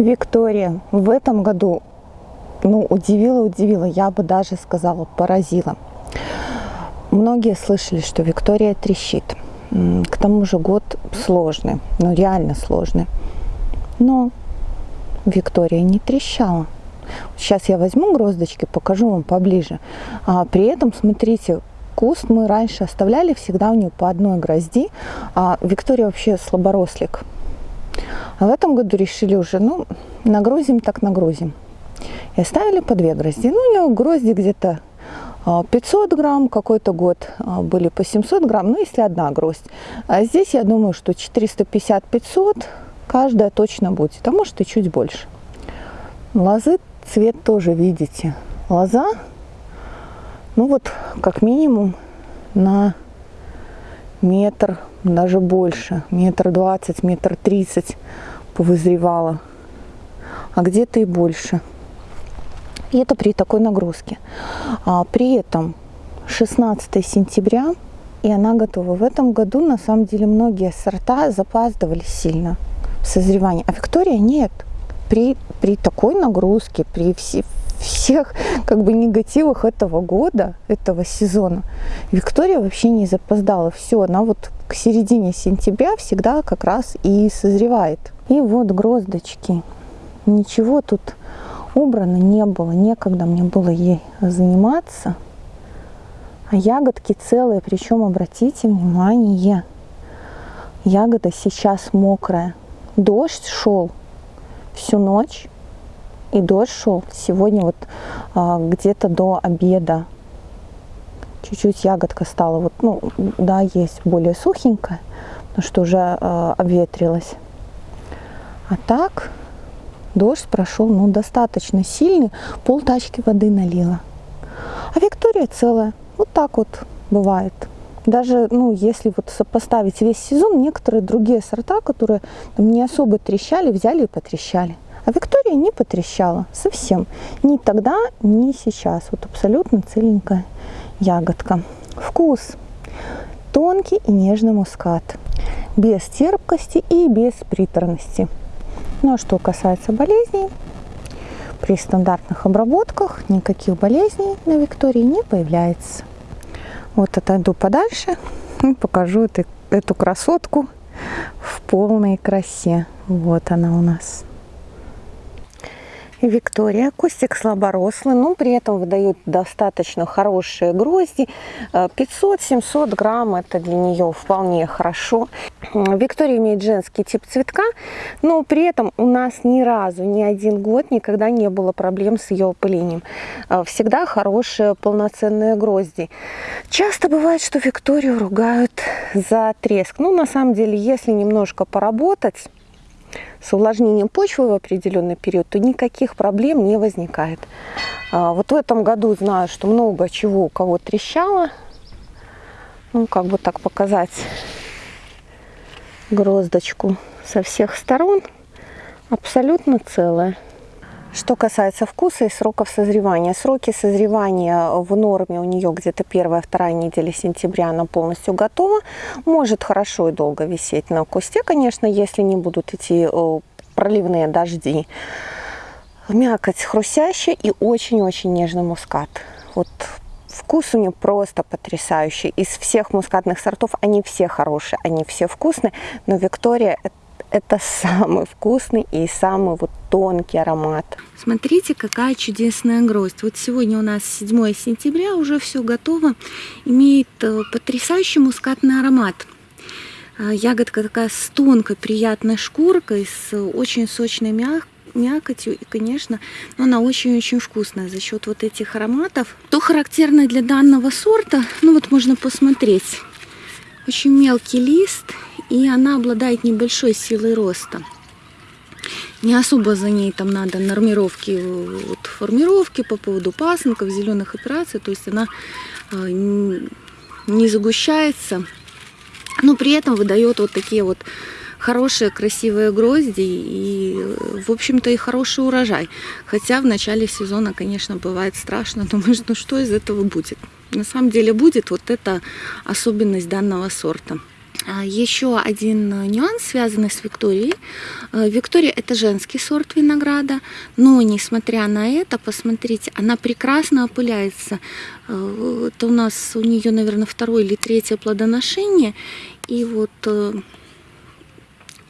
Виктория в этом году ну, удивила-удивила, я бы даже сказала, поразила. Многие слышали, что Виктория трещит. К тому же год сложный, ну реально сложный. Но Виктория не трещала. Сейчас я возьму гроздочки, покажу вам поближе. А при этом, смотрите, куст мы раньше оставляли всегда у нее по одной грозди. А Виктория вообще слаборослик. А в этом году решили уже, ну, нагрузим так нагрузим. И оставили по две грозди. Ну, у нее грозди где-то 500 а, грамм, какой-то год а, были по 700 грамм, ну, если одна гроздь. А здесь я думаю, что 450-500 каждая точно будет, а может и чуть больше. Лозы цвет тоже видите. Лоза, ну вот как минимум на метр, даже больше, метр двадцать, метр тридцать повызревала, а где-то и больше. И это при такой нагрузке. А при этом 16 сентября, и она готова. В этом году, на самом деле, многие сорта запаздывали сильно в созревании, а Виктория нет. При, при такой нагрузке, при все, всех как бы негативах этого года, этого сезона, Виктория вообще не запоздала. Все, она вот к середине сентября всегда как раз и созревает. И вот гроздочки. Ничего тут убрано не было, некогда мне было ей заниматься. А ягодки целые, причем обратите внимание, ягода сейчас мокрая. Дождь шел всю ночь, и дождь шел сегодня вот а, где-то до обеда. Чуть-чуть ягодка стала, вот, ну, да, есть более сухенькая, потому что уже а, обветрилась. А так дождь прошел, ну, достаточно сильный, пол тачки воды налила. А Виктория целая, вот так вот бывает. Даже, ну, если вот сопоставить весь сезон, некоторые другие сорта, которые там, не особо трещали, взяли и потрещали. А Виктория не потрещала совсем. Ни тогда, ни сейчас. Вот абсолютно целенькая ягодка. Вкус тонкий и нежный мускат. Без терпкости и без приторности. Ну а что касается болезней, при стандартных обработках никаких болезней на Виктории не появляется. Вот отойду подальше и покажу эту, эту красотку в полной красе. Вот она у нас. Виктория. Кустик слаборослый, но при этом выдает достаточно хорошие грозди. 500-700 э, грамм это для нее вполне хорошо. Виктория имеет женский тип цветка, но при этом у нас ни разу, ни один год никогда не было проблем с ее опылением. Э, всегда хорошие полноценные грозди. Часто бывает, что Викторию ругают за треск. Ну, на самом деле, если немножко поработать, с увлажнением почвы в определенный период, то никаких проблем не возникает. А, вот в этом году знаю, что много чего у кого трещало. Ну, как бы так показать гроздочку со всех сторон. Абсолютно целая. Что касается вкуса и сроков созревания. Сроки созревания в норме у нее где-то первая-вторая неделя сентября она полностью готова. Может хорошо и долго висеть на кусте, конечно, если не будут идти э, проливные дожди. Мякоть хрустящая и очень-очень нежный мускат. Вот вкус у нее просто потрясающий. Из всех мускатных сортов они все хорошие, они все вкусные, но Виктория самый вкусный и самый вот тонкий аромат. Смотрите, какая чудесная гроздь. Вот сегодня у нас 7 сентября, уже все готово. Имеет э, потрясающий мускатный аромат. А, ягодка такая с тонкой приятной шкуркой, с очень сочной мяг мякотью и, конечно, она очень-очень вкусная за счет вот этих ароматов. То характерно для данного сорта, ну вот можно посмотреть. Очень мелкий лист и она обладает небольшой силой роста. Не особо за ней там надо нормировки, вот, формировки по поводу пасынков, зеленых операций, то есть она э, не загущается, но при этом выдает вот такие вот хорошие, красивые грозди и, в общем-то, и хороший урожай. Хотя в начале сезона, конечно, бывает страшно, думаешь, ну что из этого будет? На самом деле будет вот эта особенность данного сорта. А, Еще один э, нюанс, связанный с Викторией. Э, Виктория – это женский сорт винограда, но несмотря на это, посмотрите, она прекрасно опыляется. Это у нас у нее, наверное, второе или третье плодоношение. И вот э,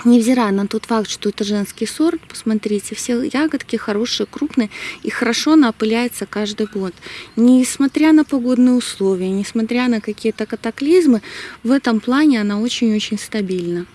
невзирая на тот факт, что это женский сорт, посмотрите, все ягодки хорошие, крупные и хорошо она опыляется каждый год. Несмотря на погодные условия, несмотря на какие-то катаклизмы, в этом плане она очень-очень стабильна.